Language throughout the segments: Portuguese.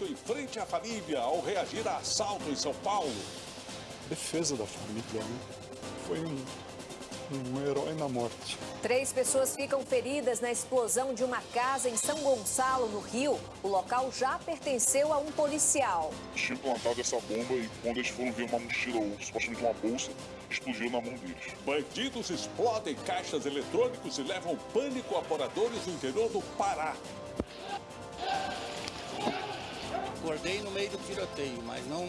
morto em frente à família ao reagir a assalto em São Paulo. Defesa da família, né? Foi um, um herói na morte. Três pessoas ficam feridas na explosão de uma casa em São Gonçalo, no Rio. O local já pertenceu a um policial. Tinha plantado essa bomba e quando eles foram ver uma mochila ou supostamente uma bolsa, explodiu na mão deles. Bandidos explodem caixas eletrônicos e levam pânico a moradores do interior do Pará. Acordei no meio do tiroteio, mas não,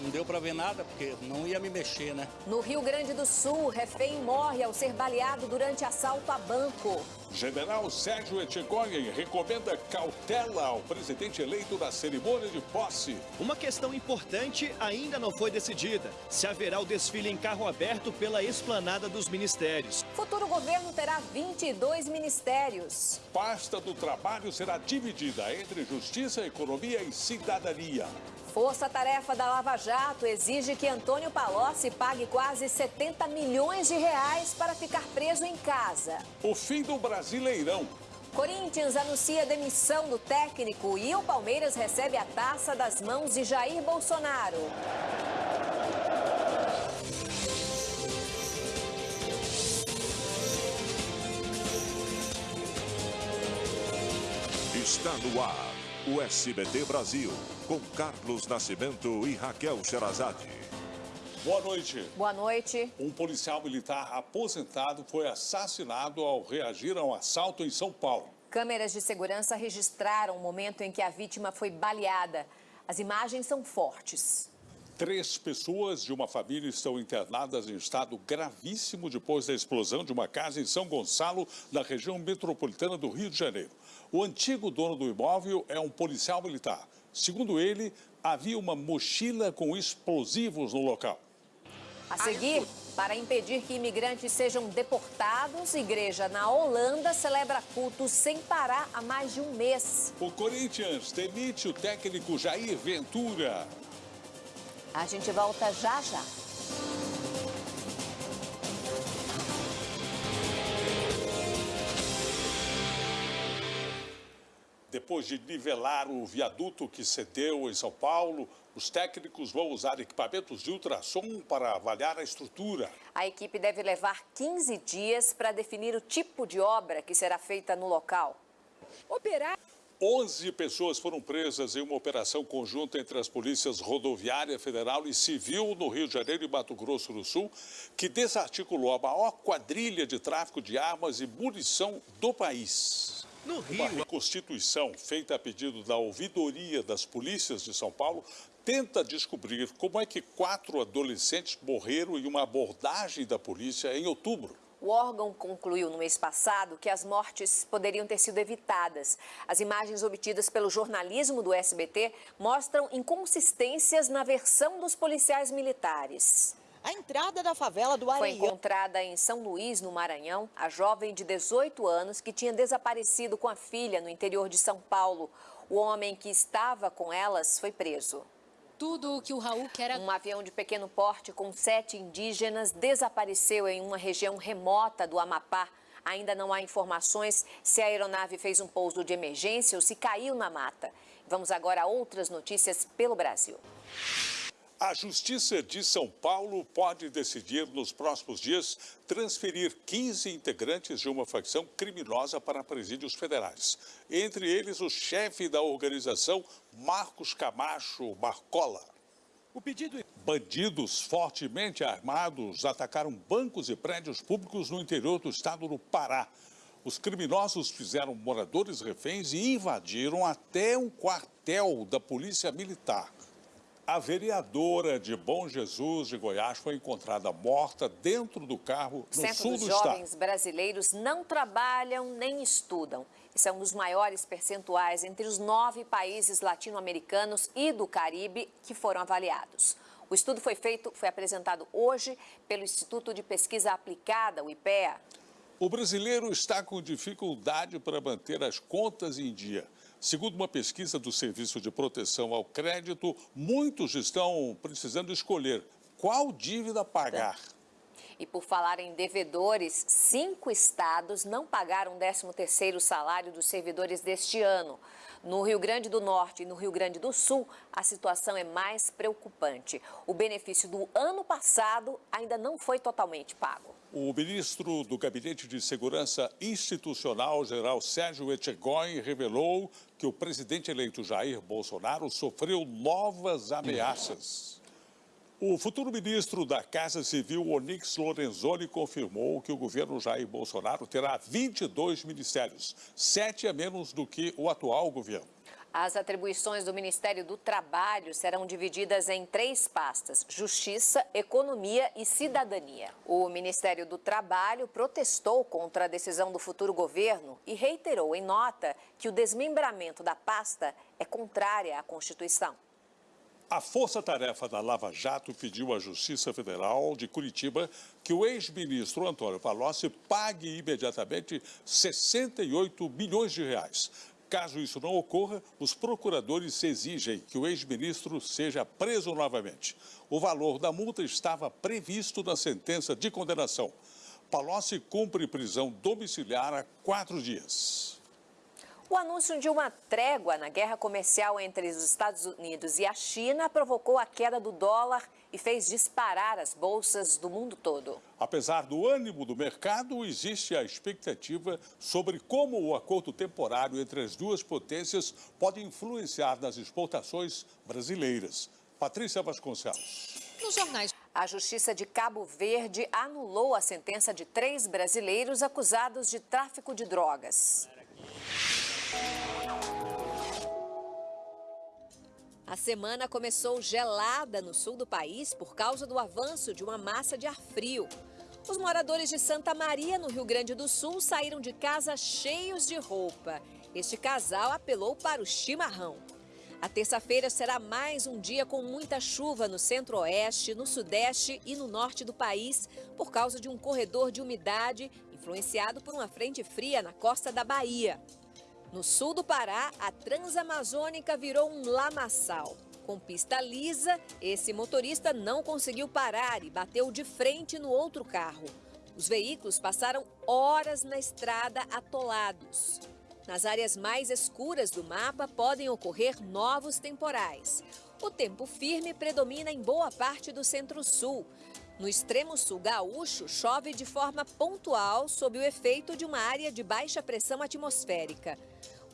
não deu para ver nada, porque não ia me mexer, né? No Rio Grande do Sul, refém morre ao ser baleado durante assalto a banco. General Sérgio Etchegóin recomenda cautela ao presidente eleito na cerimônia de posse. Uma questão importante ainda não foi decidida. Se haverá o desfile em carro aberto pela esplanada dos ministérios. Futuro governo terá 22 ministérios. Pasta do trabalho será dividida entre justiça, economia e cidadania. Força-tarefa da Lava Jato exige que Antônio Palocci pague quase 70 milhões de reais para ficar preso em casa. O fim do Brasileirão. Corinthians anuncia demissão do técnico e o Palmeiras recebe a taça das mãos de Jair Bolsonaro. Está no ar o SBT Brasil, com Carlos Nascimento e Raquel Sherazade. Boa noite. Boa noite. Um policial militar aposentado foi assassinado ao reagir a um assalto em São Paulo. Câmeras de segurança registraram o momento em que a vítima foi baleada. As imagens são fortes. Três pessoas de uma família estão internadas em estado gravíssimo depois da explosão de uma casa em São Gonçalo, na região metropolitana do Rio de Janeiro. O antigo dono do imóvel é um policial militar. Segundo ele, havia uma mochila com explosivos no local. A seguir, para impedir que imigrantes sejam deportados, igreja na Holanda celebra culto sem parar há mais de um mês. O Corinthians demite o técnico Jair Ventura. A gente volta já já. Depois de nivelar o viaduto que cedeu em São Paulo, os técnicos vão usar equipamentos de ultrassom para avaliar a estrutura. A equipe deve levar 15 dias para definir o tipo de obra que será feita no local. Operar 11 pessoas foram presas em uma operação conjunta entre as polícias rodoviária federal e civil no Rio de Janeiro e Mato Grosso do Sul, que desarticulou a maior quadrilha de tráfico de armas e munição do país. No Uma Rio, reconstituição feita a pedido da ouvidoria das polícias de São Paulo tenta descobrir como é que quatro adolescentes morreram em uma abordagem da polícia em outubro. O órgão concluiu no mês passado que as mortes poderiam ter sido evitadas. As imagens obtidas pelo jornalismo do SBT mostram inconsistências na versão dos policiais militares. A entrada da favela do Foi Areião. encontrada em São Luís, no Maranhão, a jovem de 18 anos que tinha desaparecido com a filha no interior de São Paulo. O homem que estava com elas foi preso. Tudo o que o Raul quer Um avião de pequeno porte com sete indígenas desapareceu em uma região remota do Amapá. Ainda não há informações se a aeronave fez um pouso de emergência ou se caiu na mata. Vamos agora a outras notícias pelo Brasil. A Justiça de São Paulo pode decidir nos próximos dias transferir 15 integrantes de uma facção criminosa para presídios federais. Entre eles, o chefe da organização, Marcos Camacho Marcola. o pedido Bandidos fortemente armados atacaram bancos e prédios públicos no interior do estado do Pará. Os criminosos fizeram moradores reféns e invadiram até um quartel da Polícia Militar. A vereadora de Bom Jesus de Goiás foi encontrada morta dentro do carro no Centro sul do Jovens estado. Brasileiros não trabalham nem estudam. Esse é um dos maiores percentuais entre os nove países latino-americanos e do Caribe que foram avaliados. O estudo foi feito, foi apresentado hoje pelo Instituto de Pesquisa Aplicada, o IPEA. O brasileiro está com dificuldade para manter as contas em dia. Segundo uma pesquisa do Serviço de Proteção ao Crédito, muitos estão precisando escolher qual dívida pagar. E por falar em devedores, cinco estados não pagaram o 13º salário dos servidores deste ano. No Rio Grande do Norte e no Rio Grande do Sul, a situação é mais preocupante. O benefício do ano passado ainda não foi totalmente pago. O ministro do Gabinete de Segurança Institucional, general Sérgio Etchegói, revelou que o presidente eleito Jair Bolsonaro sofreu novas ameaças. O futuro ministro da Casa Civil, Onyx Lorenzoni, confirmou que o governo Jair Bolsonaro terá 22 ministérios, sete a menos do que o atual governo. As atribuições do Ministério do Trabalho serão divididas em três pastas: Justiça, Economia e Cidadania. O Ministério do Trabalho protestou contra a decisão do futuro governo e reiterou em nota que o desmembramento da pasta é contrária à Constituição. A Força-Tarefa da Lava Jato pediu à Justiça Federal de Curitiba que o ex-ministro Antônio Palocci pague imediatamente 68 bilhões de reais. Caso isso não ocorra, os procuradores exigem que o ex-ministro seja preso novamente. O valor da multa estava previsto na sentença de condenação. Palocci cumpre prisão domiciliar há quatro dias. O anúncio de uma trégua na guerra comercial entre os Estados Unidos e a China provocou a queda do dólar e fez disparar as bolsas do mundo todo. Apesar do ânimo do mercado, existe a expectativa sobre como o acordo temporário entre as duas potências pode influenciar nas exportações brasileiras. Patrícia Vasconcelos. Nos jornais. A Justiça de Cabo Verde anulou a sentença de três brasileiros acusados de tráfico de drogas. A semana começou gelada no sul do país por causa do avanço de uma massa de ar frio. Os moradores de Santa Maria, no Rio Grande do Sul, saíram de casa cheios de roupa. Este casal apelou para o chimarrão. A terça-feira será mais um dia com muita chuva no centro-oeste, no sudeste e no norte do país, por causa de um corredor de umidade influenciado por uma frente fria na costa da Bahia. No sul do Pará, a Transamazônica virou um lamaçal. Com pista lisa, esse motorista não conseguiu parar e bateu de frente no outro carro. Os veículos passaram horas na estrada atolados. Nas áreas mais escuras do mapa podem ocorrer novos temporais. O tempo firme predomina em boa parte do centro-sul. No extremo sul gaúcho, chove de forma pontual sob o efeito de uma área de baixa pressão atmosférica.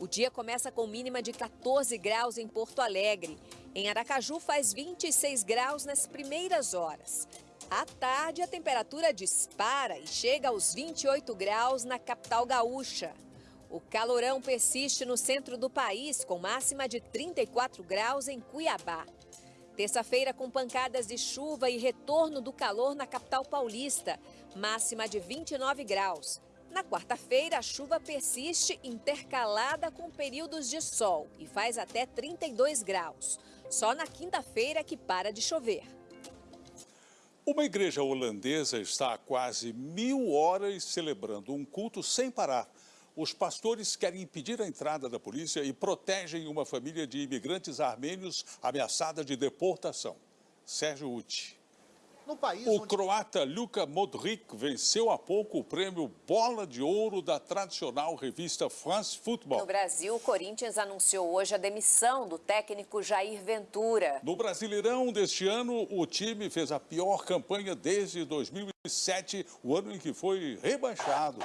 O dia começa com mínima de 14 graus em Porto Alegre. Em Aracaju faz 26 graus nas primeiras horas. À tarde, a temperatura dispara e chega aos 28 graus na capital gaúcha. O calorão persiste no centro do país, com máxima de 34 graus em Cuiabá. Terça-feira, com pancadas de chuva e retorno do calor na capital paulista, máxima de 29 graus. Na quarta-feira, a chuva persiste intercalada com períodos de sol e faz até 32 graus. Só na quinta-feira que para de chover. Uma igreja holandesa está há quase mil horas celebrando um culto sem parar. Os pastores querem impedir a entrada da polícia e protegem uma família de imigrantes armênios ameaçada de deportação. Sérgio Uti. No país o onde... croata Luka Modric venceu há pouco o prêmio Bola de Ouro da tradicional revista France Football. No Brasil, o Corinthians anunciou hoje a demissão do técnico Jair Ventura. No Brasileirão deste ano, o time fez a pior campanha desde 2007, o ano em que foi rebaixado.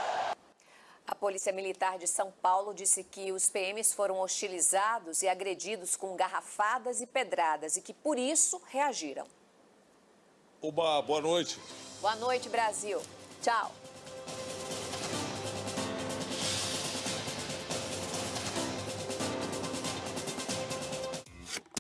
A Polícia Militar de São Paulo disse que os PMs foram hostilizados e agredidos com garrafadas e pedradas e que, por isso, reagiram. Uma boa noite. Boa noite, Brasil. Tchau.